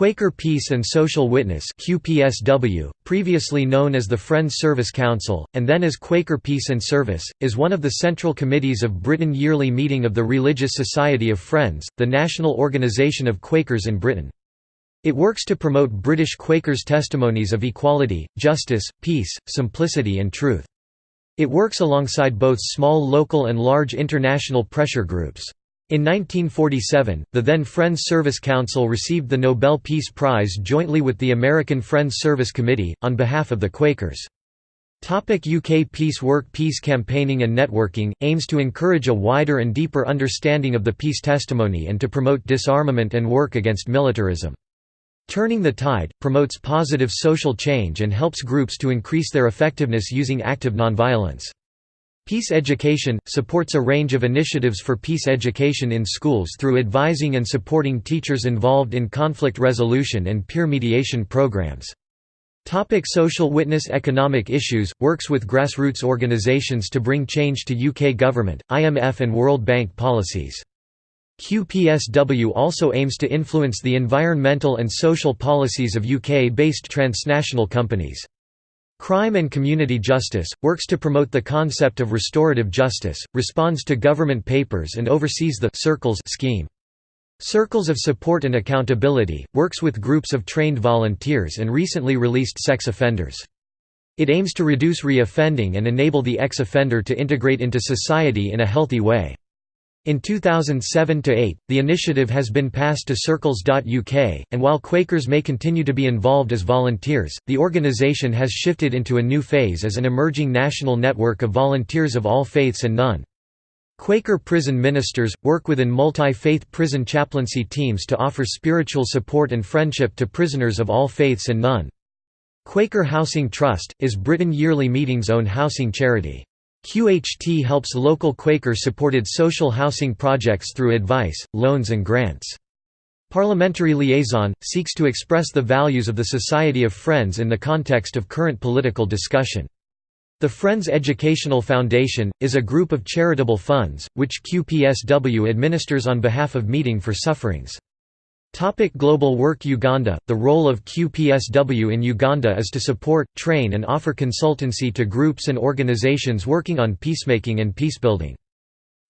Quaker Peace and Social Witness QPSW, previously known as the Friends Service Council, and then as Quaker Peace and Service, is one of the central committees of Britain yearly meeting of the Religious Society of Friends, the national organisation of Quakers in Britain. It works to promote British Quakers' testimonies of equality, justice, peace, simplicity and truth. It works alongside both small local and large international pressure groups. In 1947, the then Friends Service Council received the Nobel Peace Prize jointly with the American Friends Service Committee, on behalf of the Quakers. UK Peace Work Peace campaigning and networking, aims to encourage a wider and deeper understanding of the peace testimony and to promote disarmament and work against militarism. Turning the Tide, promotes positive social change and helps groups to increase their effectiveness using active nonviolence. Peace Education – supports a range of initiatives for peace education in schools through advising and supporting teachers involved in conflict resolution and peer mediation programs. Topic social witness Economic issues – works with grassroots organisations to bring change to UK government, IMF and World Bank policies. QPSW also aims to influence the environmental and social policies of UK-based transnational companies. Crime and Community Justice, works to promote the concept of restorative justice, responds to government papers and oversees the Circles scheme. Circles of Support and Accountability, works with groups of trained volunteers and recently released sex offenders. It aims to reduce re-offending and enable the ex-offender to integrate into society in a healthy way. In 2007–8, the initiative has been passed to Circles.uk, and while Quakers may continue to be involved as volunteers, the organisation has shifted into a new phase as an emerging national network of volunteers of all faiths and none. Quaker prison ministers, work within multi-faith prison chaplaincy teams to offer spiritual support and friendship to prisoners of all faiths and none. Quaker Housing Trust, is Britain Yearly Meeting's own housing charity. QHT helps local Quaker-supported social housing projects through advice, loans and grants. Parliamentary Liaison – seeks to express the values of the Society of Friends in the context of current political discussion. The Friends Educational Foundation, is a group of charitable funds, which QPSW administers on behalf of Meeting for Sufferings. Topic Global Work Uganda The role of QPSW in Uganda is to support, train and offer consultancy to groups and organizations working on peacemaking and peacebuilding.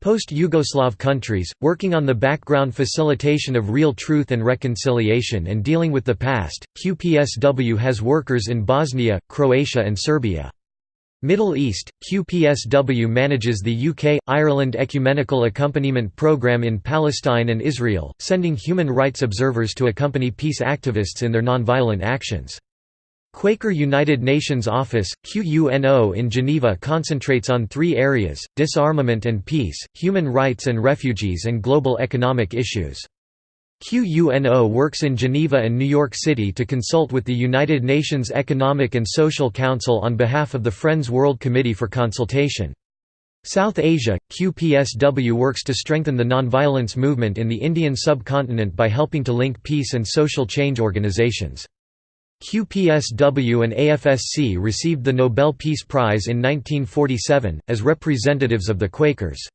Post-Yugoslav countries, working on the background facilitation of real truth and reconciliation and dealing with the past, QPSW has workers in Bosnia, Croatia and Serbia. Middle East, QPSW manages the UK-Ireland Ecumenical Accompaniment Programme in Palestine and Israel, sending human rights observers to accompany peace activists in their nonviolent actions. Quaker United Nations Office, QUNO in Geneva concentrates on three areas, disarmament and peace, human rights and refugees and global economic issues. QUNO works in Geneva and New York City to consult with the United Nations Economic and Social Council on behalf of the Friends World Committee for consultation. South Asia, QPSW works to strengthen the nonviolence movement in the Indian subcontinent by helping to link peace and social change organizations. QPSW and AFSC received the Nobel Peace Prize in 1947, as representatives of the Quakers.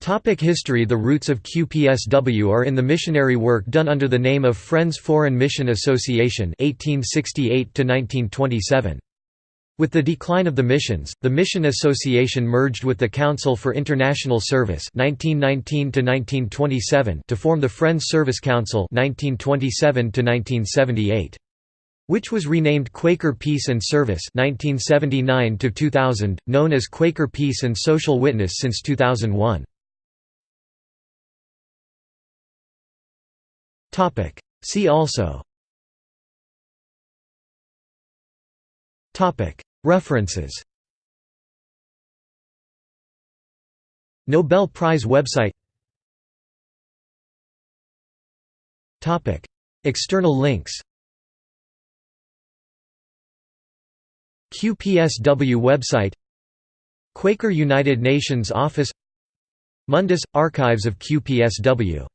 Topic history. The roots of QPSW are in the missionary work done under the name of Friends Foreign Mission Association 1868 With the decline of the missions, the Mission Association merged with the Council for International Service 1919 to form the Friends Service Council 1927 which was renamed Quaker Peace and Service 1979 known as Quaker Peace and Social Witness since 2001. See also. Topic. References. Nobel Prize website. Topic. External links. QPSW website. Quaker United Nations Office. Mundus – Archives of QPSW